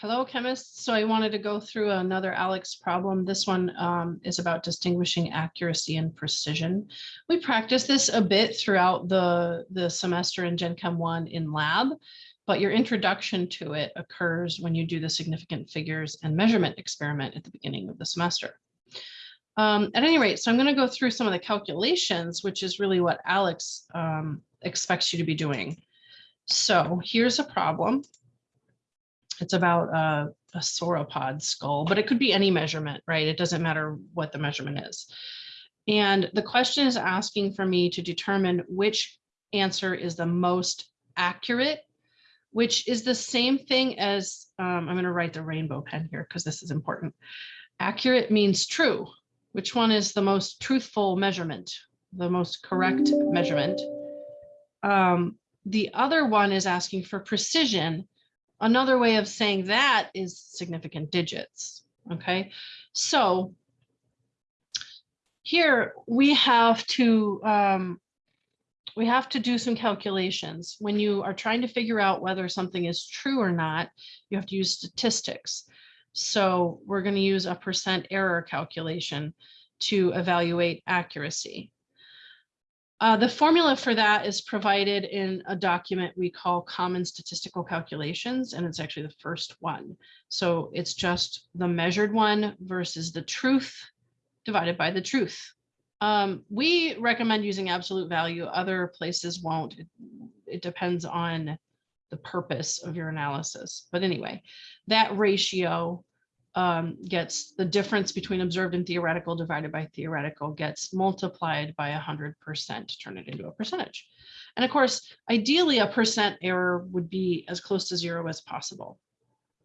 Hello, chemists. So I wanted to go through another ALEKS problem. This one um, is about distinguishing accuracy and precision. We practice this a bit throughout the, the semester in Gen Chem 1 in lab, but your introduction to it occurs when you do the significant figures and measurement experiment at the beginning of the semester. Um, at any rate, so I'm going to go through some of the calculations, which is really what ALEKS um, expects you to be doing. So here's a problem. It's about a, a sauropod skull, but it could be any measurement, right? It doesn't matter what the measurement is. And the question is asking for me to determine which answer is the most accurate, which is the same thing as, um, I'm going to write the rainbow pen here because this is important. Accurate means true. Which one is the most truthful measurement, the most correct measurement? Um, the other one is asking for precision, Another way of saying that is significant digits. Okay, so here we have to um, we have to do some calculations. When you are trying to figure out whether something is true or not, you have to use statistics. So we're going to use a percent error calculation to evaluate accuracy. Uh, the formula for that is provided in a document we call Common Statistical Calculations, and it's actually the first one. So it's just the measured one versus the truth divided by the truth. Um, we recommend using absolute value. Other places won't. It, it depends on the purpose of your analysis. But anyway, that ratio um, gets the difference between observed and theoretical divided by theoretical gets multiplied by 100% to turn it into a percentage. And of course, ideally a percent error would be as close to zero as possible.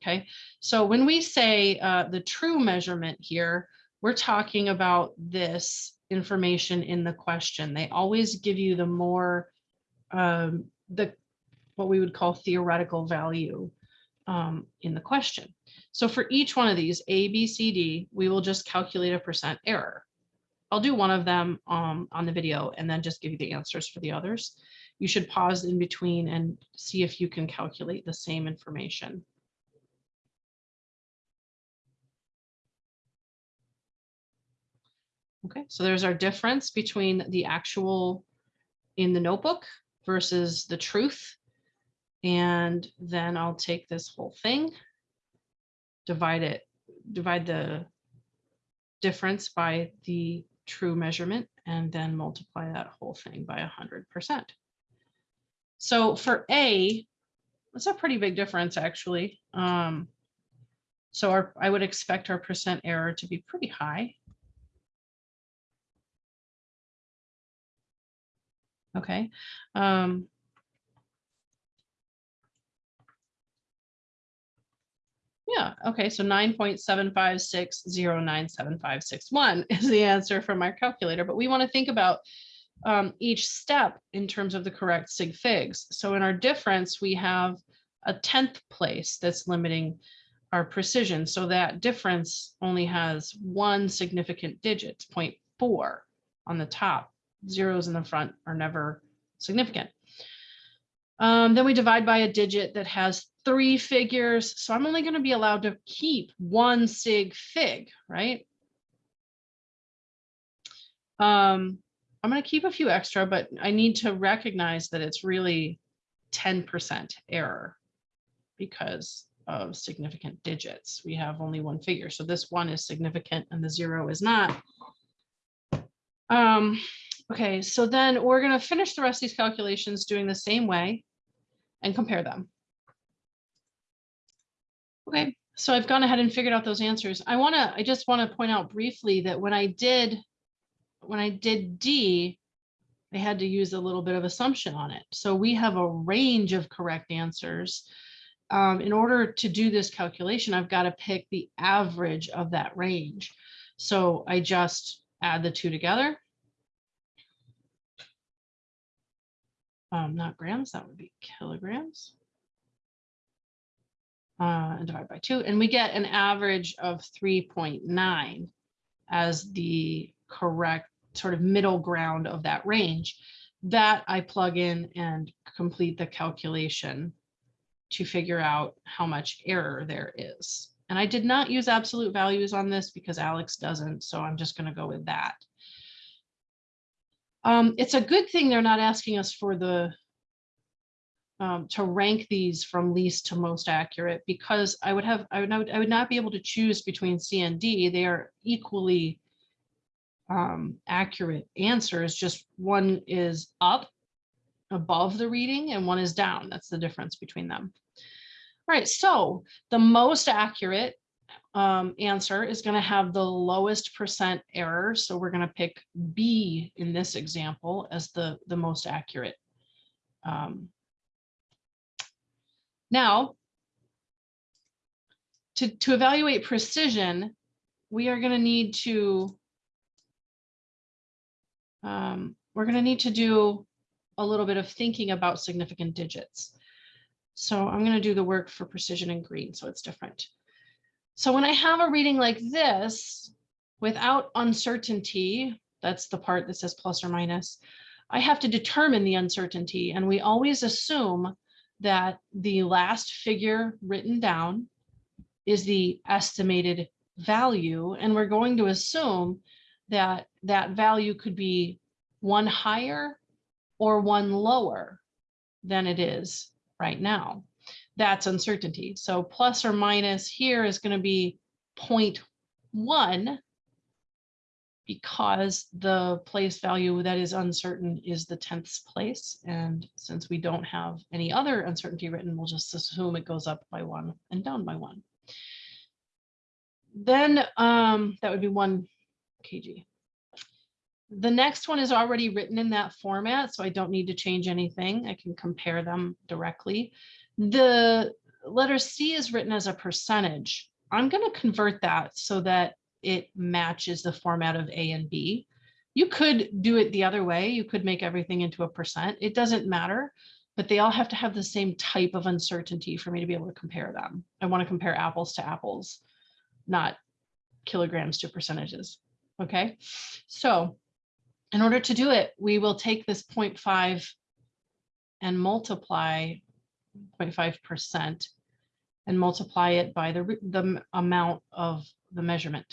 Okay, so when we say uh, the true measurement here, we're talking about this information in the question. They always give you the more, um, the what we would call theoretical value um, in the question. So for each one of these A, B, C, D, we will just calculate a percent error. I'll do one of them um, on the video and then just give you the answers for the others. You should pause in between and see if you can calculate the same information. Okay, so there's our difference between the actual in the notebook versus the truth. And then I'll take this whole thing divide it, divide the difference by the true measurement and then multiply that whole thing by 100%. So for A, that's a pretty big difference actually. Um, so our, I would expect our percent error to be pretty high. Okay. Um, Yeah, okay, so 9.7560975561 is the answer from our calculator, but we want to think about um, each step in terms of the correct sig figs. So in our difference, we have a 10th place that's limiting our precision. So that difference only has one significant digit, 0.4 on the top. Zeros in the front are never significant. Um, then we divide by a digit that has three figures. So I'm only going to be allowed to keep one sig fig, right? Um, I'm going to keep a few extra, but I need to recognize that it's really 10% error because of significant digits. We have only one figure. So this one is significant and the zero is not. Um, okay, so then we're going to finish the rest of these calculations doing the same way and compare them. Okay, so I've gone ahead and figured out those answers. I want to, I just want to point out briefly that when I did, when I did D, I had to use a little bit of assumption on it. So we have a range of correct answers. Um, in order to do this calculation, I've got to pick the average of that range. So I just add the two together. Um, not grams, that would be kilograms uh, and divide by two, and we get an average of 3.9 as the correct sort of middle ground of that range. That I plug in and complete the calculation to figure out how much error there is. And I did not use absolute values on this because ALEKS doesn't, so I'm just going to go with that. Um, it's a good thing they're not asking us for the um, to rank these from least to most accurate because I would have I would not I would not be able to choose between C and D. They are equally um, accurate answers. Just one is up above the reading and one is down. That's the difference between them. All right, so the most accurate um, answer is going to have the lowest percent error. So we're going to pick B in this example as the, the most accurate. Now, to, to evaluate precision, we are going to need to um, we're going to need to do a little bit of thinking about significant digits. So I'm going to do the work for precision in green, so it's different. So when I have a reading like this, without uncertainty, that's the part that says plus or minus, I have to determine the uncertainty. And we always assume that the last figure written down is the estimated value. And we're going to assume that that value could be one higher or one lower than it is right now. That's uncertainty. So plus or minus here is going to be 0.1 because the place value that is uncertain is the tenths place. And since we don't have any other uncertainty written, we'll just assume it goes up by one and down by one. Then um, that would be one kg. The next one is already written in that format, so I don't need to change anything. I can compare them directly. The letter C is written as a percentage. I'm going to convert that so that it matches the format of A and B. You could do it the other way. You could make everything into a percent. It doesn't matter, but they all have to have the same type of uncertainty for me to be able to compare them. I want to compare apples to apples, not kilograms to percentages. Okay, so in order to do it, we will take this 0.5 and multiply 0.5% and multiply it by the, the amount of the measurement.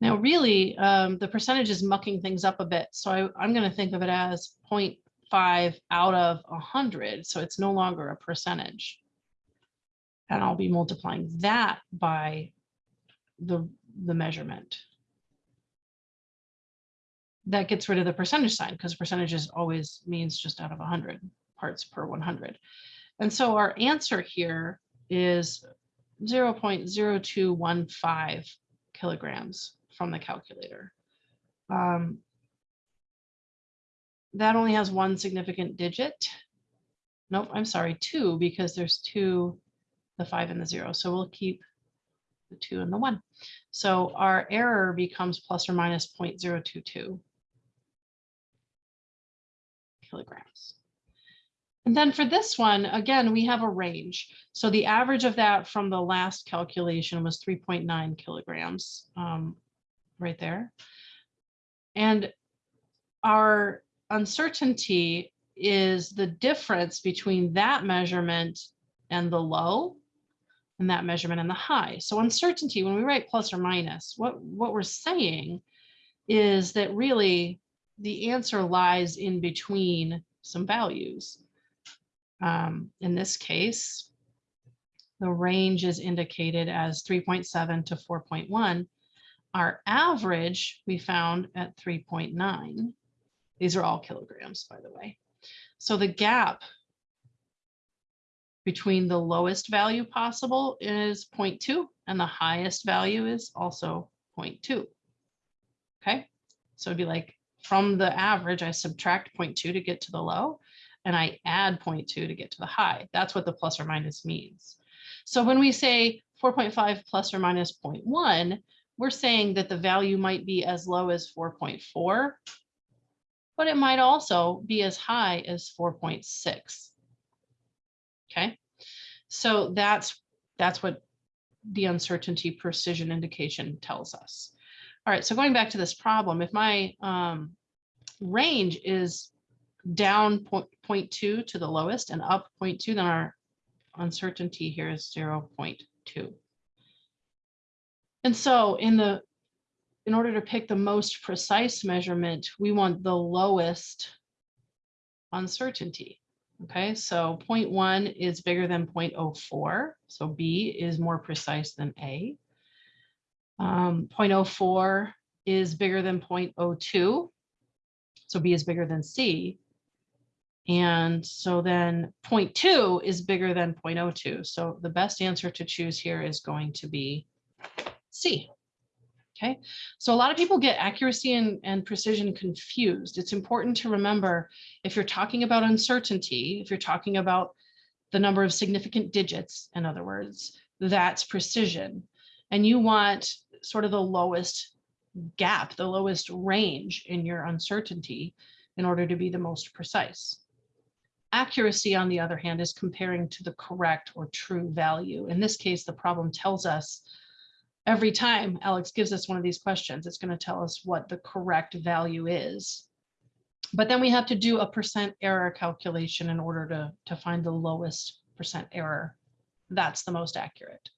Now, really, um, the percentage is mucking things up a bit. So I, I'm going to think of it as 0.5 out of 100. So it's no longer a percentage. And I'll be multiplying that by the the measurement. That gets rid of the percentage sign because percentages always means just out of 100 parts per 100. And so our answer here is 0.0215 kilograms from the calculator. Um, that only has one significant digit. Nope, I'm sorry, two, because there's two, the five and the zero. So we'll keep the two and the one. So our error becomes plus or minus 0.022 kilograms. And then for this one, again, we have a range. So the average of that from the last calculation was 3.9 kilograms um, right there. And our uncertainty is the difference between that measurement and the low and that measurement and the high. So uncertainty, when we write plus or minus, what, what we're saying is that really the answer lies in between some values. Um, in this case, the range is indicated as 3.7 to 4.1. Our average we found at 3.9. These are all kilograms, by the way. So the gap between the lowest value possible is 0.2 and the highest value is also 0.2. Okay, so it'd be like from the average, I subtract 0.2 to get to the low and I add 0.2 to get to the high. That's what the plus or minus means. So when we say 4.5 plus or minus 0.1, we're saying that the value might be as low as 4.4, but it might also be as high as 4.6. Okay, so that's that's what the uncertainty precision indication tells us. All right, so going back to this problem, if my um, range is down point, point 0.2 to the lowest and up point two, then our uncertainty here is zero point two. And so in the, in order to pick the most precise measurement, we want the lowest uncertainty. Okay, so 0.1 is bigger than 0.04, so B is more precise than A. Um, 0.04 is bigger than 0.02, so B is bigger than C. And so then 0.2 is bigger than 0.02, so the best answer to choose here is going to be C. Okay, so a lot of people get accuracy and, and precision confused. It's important to remember if you're talking about uncertainty, if you're talking about the number of significant digits, in other words, that's precision. And you want sort of the lowest gap, the lowest range in your uncertainty in order to be the most precise. Accuracy, on the other hand, is comparing to the correct or true value. In this case, the problem tells us every time ALEKS gives us one of these questions, it's going to tell us what the correct value is. But then we have to do a percent error calculation in order to, to find the lowest percent error. That's the most accurate.